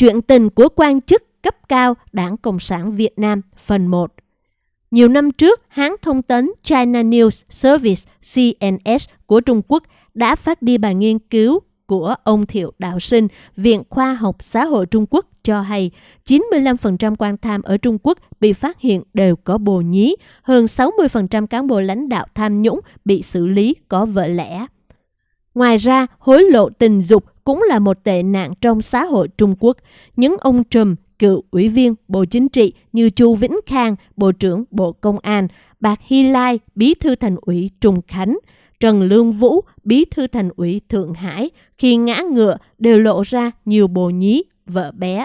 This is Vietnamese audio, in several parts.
Chuyện tình của quan chức cấp cao Đảng Cộng sản Việt Nam phần 1 Nhiều năm trước, hãng thông tấn China News Service CNS của Trung Quốc đã phát đi bài nghiên cứu của ông Thiệu Đạo Sinh, Viện Khoa học Xã hội Trung Quốc cho hay 95% quan tham ở Trung Quốc bị phát hiện đều có bồ nhí, hơn 60% cán bộ lãnh đạo tham nhũng bị xử lý có vợ lẽ. Ngoài ra, hối lộ tình dục cũng là một tệ nạn trong xã hội Trung Quốc. Những ông trùm, cựu ủy viên Bộ Chính trị như Chu Vĩnh Khang, Bộ trưởng Bộ Công an, Bạc Hy Lai, Bí thư Thành ủy Trung Khánh, Trần Lương Vũ, Bí thư Thành ủy Thượng Hải, khi ngã ngựa đều lộ ra nhiều bồ nhí, vợ bé.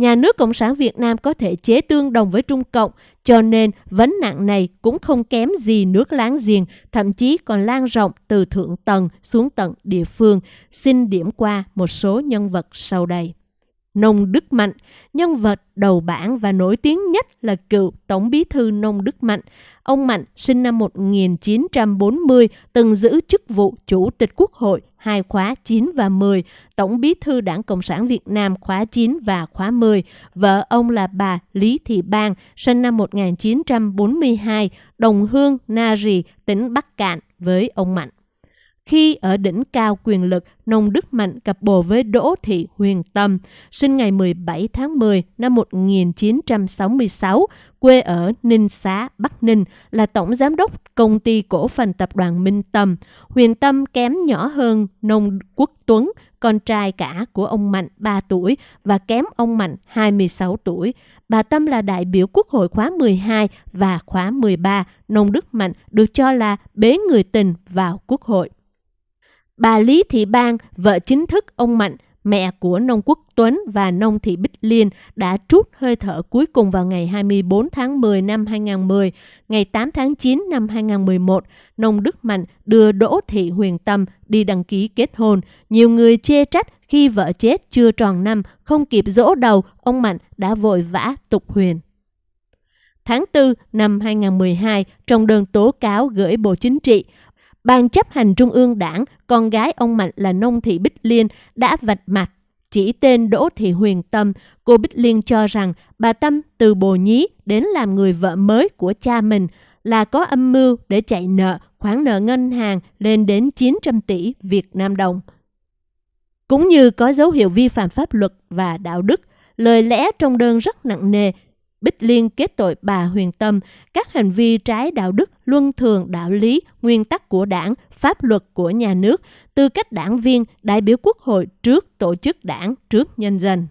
Nhà nước Cộng sản Việt Nam có thể chế tương đồng với Trung Cộng, cho nên vấn nạn này cũng không kém gì nước láng giềng, thậm chí còn lan rộng từ thượng tầng xuống tận địa phương. Xin điểm qua một số nhân vật sau đây. Nông Đức Mạnh, nhân vật đầu bảng và nổi tiếng nhất là cựu Tổng bí thư Nông Đức Mạnh. Ông Mạnh sinh năm 1940, từng giữ chức vụ Chủ tịch Quốc hội hai khóa 9 và 10, Tổng bí thư Đảng Cộng sản Việt Nam khóa 9 và khóa 10. Vợ ông là bà Lý Thị Bang, sinh năm 1942, đồng hương Na Rì, tỉnh Bắc Cạn với ông Mạnh. Khi ở đỉnh cao quyền lực, Nông Đức Mạnh cặp bồ với Đỗ Thị Huyền Tâm, sinh ngày 17 tháng 10 năm 1966, quê ở Ninh Xá, Bắc Ninh, là tổng giám đốc công ty cổ phần tập đoàn Minh Tâm. Huyền Tâm kém nhỏ hơn Nông Quốc Tuấn, con trai cả của ông Mạnh 3 tuổi và kém ông Mạnh 26 tuổi. Bà Tâm là đại biểu Quốc hội khóa 12 và khóa 13. Nông Đức Mạnh được cho là bế người tình vào Quốc hội. Bà Lý Thị Bang, vợ chính thức ông Mạnh, mẹ của nông quốc Tuấn và nông thị Bích Liên đã trút hơi thở cuối cùng vào ngày 24 tháng 10 năm 2010. Ngày 8 tháng 9 năm 2011, nông Đức Mạnh đưa Đỗ Thị Huyền Tâm đi đăng ký kết hôn. Nhiều người chê trách khi vợ chết chưa tròn năm, không kịp dỗ đầu, ông Mạnh đã vội vã tục huyền. Tháng 4 năm 2012, trong đơn tố cáo gửi Bộ Chính trị, Ban chấp hành Trung ương Đảng, con gái ông Mạnh là Nông Thị Bích Liên đã vạch mặt chỉ tên Đỗ Thị Huyền Tâm, cô Bích Liên cho rằng bà Tâm từ bồ nhí đến làm người vợ mới của cha mình là có âm mưu để chạy nợ khoản nợ ngân hàng lên đến 900 tỷ Việt Nam đồng. Cũng như có dấu hiệu vi phạm pháp luật và đạo đức, lời lẽ trong đơn rất nặng nề Bích Liên kết tội bà Huyền Tâm các hành vi trái đạo đức, luân thường đạo lý, nguyên tắc của đảng, pháp luật của nhà nước, tư cách đảng viên, đại biểu quốc hội trước tổ chức đảng, trước nhân dân.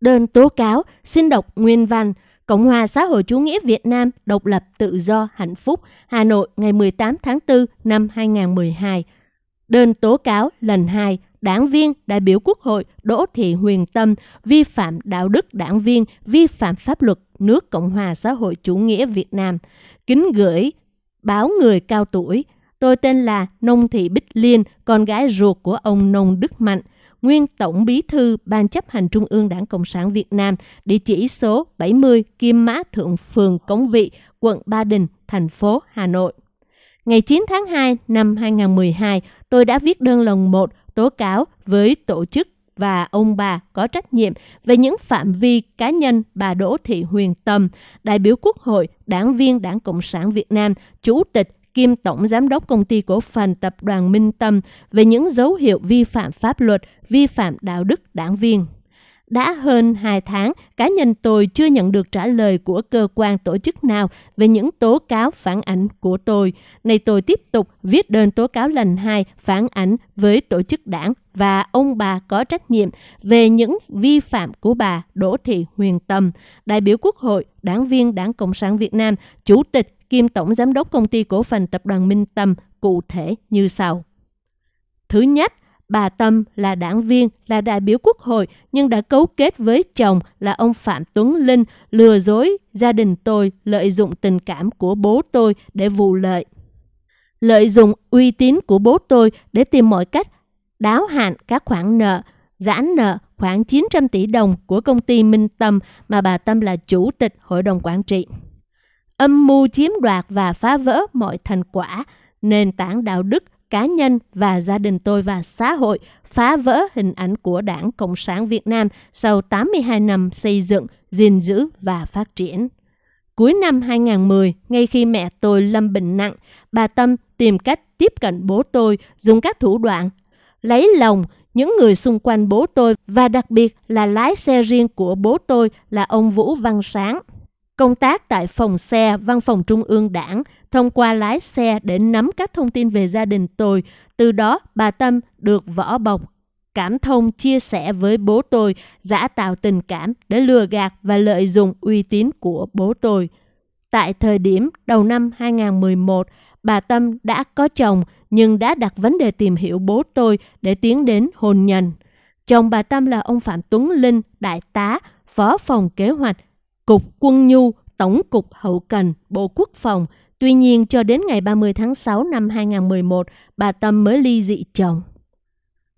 Đơn tố cáo xin đọc nguyên văn Cộng hòa xã hội chủ nghĩa Việt Nam độc lập tự do hạnh phúc Hà Nội ngày 18 tháng 4 năm 2012. Đơn tố cáo lần 2 đảng viên, đại biểu quốc hội Đỗ Thị Huyền Tâm vi phạm đạo đức đảng viên, vi phạm pháp luật nước Cộng hòa xã hội chủ nghĩa Việt Nam. Kính gửi báo người cao tuổi. Tôi tên là Nông Thị Bích Liên, con gái ruột của ông Nông Đức Mạnh, nguyên Tổng Bí thư Ban chấp hành Trung ương Đảng Cộng sản Việt Nam, địa chỉ số 70 Kim Mã Thượng Phường Cống Vị, quận Ba Đình, thành phố Hà Nội. Ngày 9 tháng 2 năm 2012, tôi đã viết đơn lần 1 tố cáo với tổ chức và ông bà có trách nhiệm về những phạm vi cá nhân bà Đỗ Thị Huyền Tâm, đại biểu Quốc hội, đảng viên Đảng Cộng sản Việt Nam, chủ tịch kiêm tổng giám đốc công ty cổ phần tập đoàn Minh Tâm về những dấu hiệu vi phạm pháp luật, vi phạm đạo đức đảng viên. Đã hơn 2 tháng, cá nhân tôi chưa nhận được trả lời của cơ quan tổ chức nào về những tố cáo phản ảnh của tôi. Nay tôi tiếp tục viết đơn tố cáo lần 2 phản ảnh với tổ chức đảng và ông bà có trách nhiệm về những vi phạm của bà Đỗ Thị Huyền Tâm, đại biểu Quốc hội, đảng viên Đảng Cộng sản Việt Nam, chủ tịch kiêm tổng giám đốc công ty cổ phần tập đoàn Minh Tâm cụ thể như sau. Thứ nhất, Bà Tâm là đảng viên, là đại biểu quốc hội nhưng đã cấu kết với chồng là ông Phạm Tuấn Linh lừa dối gia đình tôi lợi dụng tình cảm của bố tôi để vụ lợi. Lợi dụng uy tín của bố tôi để tìm mọi cách đáo hạn các khoản nợ, giãn nợ khoảng 900 tỷ đồng của công ty Minh Tâm mà bà Tâm là chủ tịch hội đồng quản trị. Âm mưu chiếm đoạt và phá vỡ mọi thành quả, nền tảng đạo đức cá nhân và gia đình tôi và xã hội phá vỡ hình ảnh của Đảng Cộng sản Việt Nam sau 82 năm xây dựng, gìn giữ và phát triển. Cuối năm 2010, ngay khi mẹ tôi lâm bệnh nặng, bà Tâm tìm cách tiếp cận bố tôi dùng các thủ đoạn lấy lòng những người xung quanh bố tôi và đặc biệt là lái xe riêng của bố tôi là ông Vũ Văn Sáng. Công tác tại phòng xe Văn phòng Trung ương Đảng thông qua lái xe để nắm các thông tin về gia đình tôi. Từ đó, bà Tâm được võ bọc, cảm thông chia sẻ với bố tôi, giả tạo tình cảm để lừa gạt và lợi dụng uy tín của bố tôi. Tại thời điểm đầu năm 2011, bà Tâm đã có chồng nhưng đã đặt vấn đề tìm hiểu bố tôi để tiến đến hôn nhân. Chồng bà Tâm là ông Phạm Tuấn Linh, đại tá, phó phòng kế hoạch, cục quân nhu, tổng cục hậu cần, Bộ Quốc phòng. Tuy nhiên, cho đến ngày 30 tháng 6 năm 2011, bà Tâm mới ly dị chồng.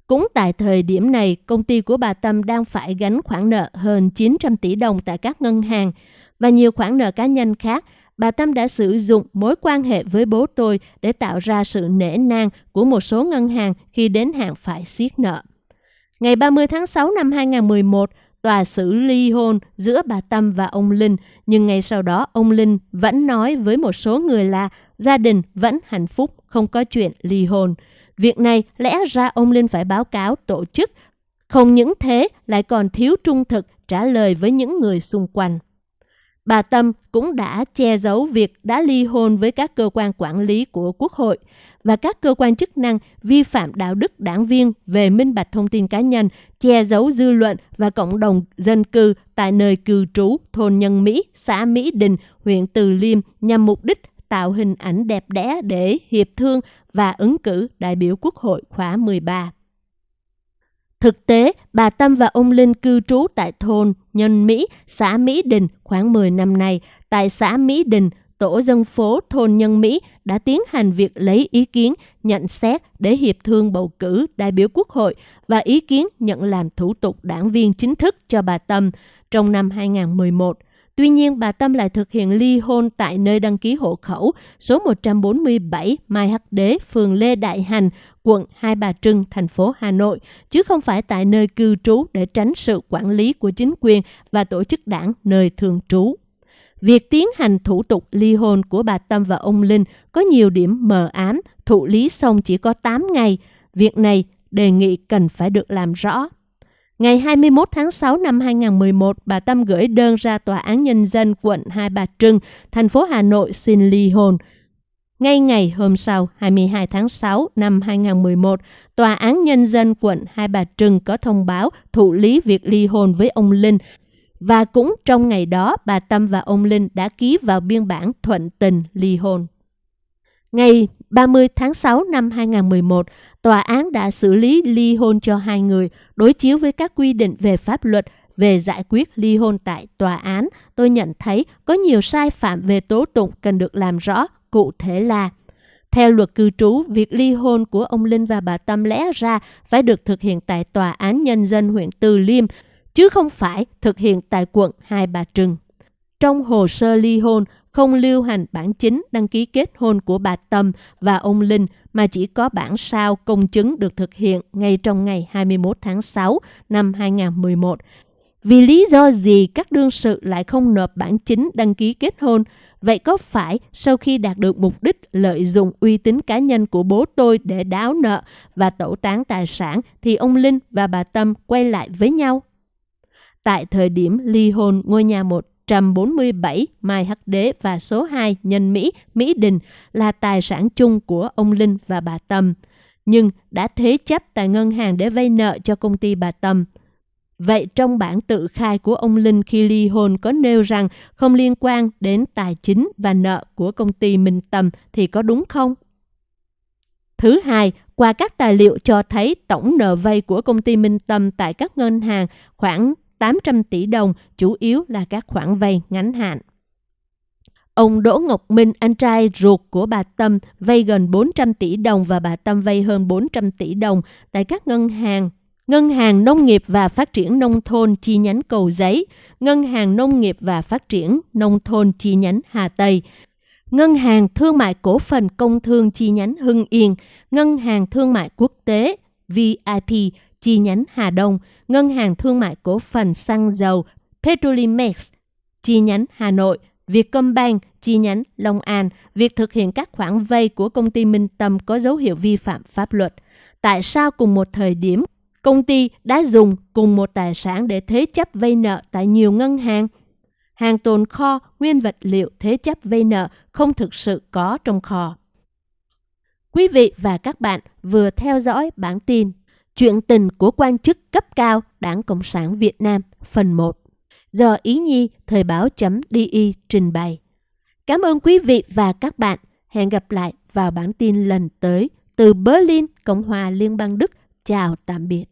Cũng tại thời điểm này, công ty của bà Tâm đang phải gánh khoản nợ hơn 900 tỷ đồng tại các ngân hàng và nhiều khoản nợ cá nhân khác bà Tâm đã sử dụng mối quan hệ với bố tôi để tạo ra sự nể nang của một số ngân hàng khi đến hạn phải siết nợ. Ngày 30 tháng 6 năm 2011, tòa xử ly hôn giữa bà Tâm và ông Linh, nhưng ngay sau đó ông Linh vẫn nói với một số người là gia đình vẫn hạnh phúc, không có chuyện ly hôn. Việc này lẽ ra ông Linh phải báo cáo tổ chức, không những thế lại còn thiếu trung thực trả lời với những người xung quanh. Bà Tâm cũng đã che giấu việc đã ly hôn với các cơ quan quản lý của Quốc hội và các cơ quan chức năng vi phạm đạo đức đảng viên về minh bạch thông tin cá nhân, che giấu dư luận và cộng đồng dân cư tại nơi cư trú thôn Nhân Mỹ, xã Mỹ Đình, huyện Từ Liêm nhằm mục đích tạo hình ảnh đẹp đẽ để hiệp thương và ứng cử đại biểu Quốc hội khóa 13. Thực tế, bà Tâm và ông Linh cư trú tại thôn Nhân Mỹ, xã Mỹ Đình khoảng 10 năm nay. Tại xã Mỹ Đình, tổ dân phố thôn Nhân Mỹ đã tiến hành việc lấy ý kiến, nhận xét để hiệp thương bầu cử đại biểu quốc hội và ý kiến nhận làm thủ tục đảng viên chính thức cho bà Tâm trong năm 2011. Tuy nhiên, bà Tâm lại thực hiện ly hôn tại nơi đăng ký hộ khẩu số 147 Mai Hắc Đế, phường Lê Đại Hành, quận Hai Bà Trưng, thành phố Hà Nội, chứ không phải tại nơi cư trú để tránh sự quản lý của chính quyền và tổ chức đảng nơi thường trú. Việc tiến hành thủ tục ly hôn của bà Tâm và ông Linh có nhiều điểm mờ ám, thụ lý xong chỉ có 8 ngày. Việc này đề nghị cần phải được làm rõ. Ngày 21 tháng 6 năm 2011, bà Tâm gửi đơn ra Tòa án Nhân dân quận Hai Bà Trưng, thành phố Hà Nội xin ly hôn. Ngay ngày hôm sau, 22 tháng 6 năm 2011, Tòa án Nhân dân quận Hai Bà Trưng có thông báo thụ lý việc ly hôn với ông Linh. Và cũng trong ngày đó, bà Tâm và ông Linh đã ký vào biên bản thuận tình ly hôn. Ngày 30 tháng 6 năm 2011, tòa án đã xử lý ly hôn cho hai người, đối chiếu với các quy định về pháp luật về giải quyết ly hôn tại tòa án. Tôi nhận thấy có nhiều sai phạm về tố tụng cần được làm rõ, cụ thể là theo luật cư trú, việc ly hôn của ông Linh và bà Tâm lẽ ra phải được thực hiện tại Tòa án Nhân dân huyện Từ Liêm, chứ không phải thực hiện tại quận Hai Bà Trưng. Trong hồ sơ ly hôn, không lưu hành bản chính đăng ký kết hôn của bà Tâm và ông Linh mà chỉ có bản sao công chứng được thực hiện ngay trong ngày 21 tháng 6 năm 2011. Vì lý do gì các đương sự lại không nộp bản chính đăng ký kết hôn? Vậy có phải sau khi đạt được mục đích lợi dụng uy tín cá nhân của bố tôi để đáo nợ và tẩu tán tài sản thì ông Linh và bà Tâm quay lại với nhau? Tại thời điểm ly hôn, ngôi nhà một 147 Mai Hắc Đế và số 2 Nhân Mỹ, Mỹ Đình là tài sản chung của ông Linh và bà Tâm, nhưng đã thế chấp tại ngân hàng để vay nợ cho công ty bà Tâm. Vậy trong bản tự khai của ông Linh khi ly hôn có nêu rằng không liên quan đến tài chính và nợ của công ty Minh Tâm thì có đúng không? Thứ hai, qua các tài liệu cho thấy tổng nợ vay của công ty Minh Tâm tại các ngân hàng khoảng 800 tỷ đồng, chủ yếu là các khoản vay ngắn hạn. Ông Đỗ Ngọc Minh, anh trai ruột của bà Tâm, vay gần 400 tỷ đồng và bà Tâm vay hơn 400 tỷ đồng tại các ngân hàng. Ngân hàng Nông nghiệp và Phát triển Nông thôn chi nhánh Cầu Giấy, Ngân hàng Nông nghiệp và Phát triển Nông thôn chi nhánh Hà Tây, Ngân hàng Thương mại Cổ phần Công thương chi nhánh Hưng Yên, Ngân hàng Thương mại Quốc tế VIP chi nhánh Hà Đông, Ngân hàng Thương mại Cổ phần Xăng dầu Petrolimex chi nhánh Hà Nội, Vietcombank chi nhánh Long An, việc thực hiện các khoản vay của công ty Minh Tâm có dấu hiệu vi phạm pháp luật. Tại sao cùng một thời điểm công ty đã dùng cùng một tài sản để thế chấp vay nợ tại nhiều ngân hàng? Hàng tồn kho, nguyên vật liệu thế chấp vay nợ không thực sự có trong kho. Quý vị và các bạn vừa theo dõi bản tin Chuyện tình của quan chức cấp cao Đảng Cộng sản Việt Nam phần 1 do Ý Nhi Thời báo.di trình bày. Cảm ơn quý vị và các bạn. Hẹn gặp lại vào bản tin lần tới từ Berlin, Cộng hòa Liên bang Đức. Chào tạm biệt.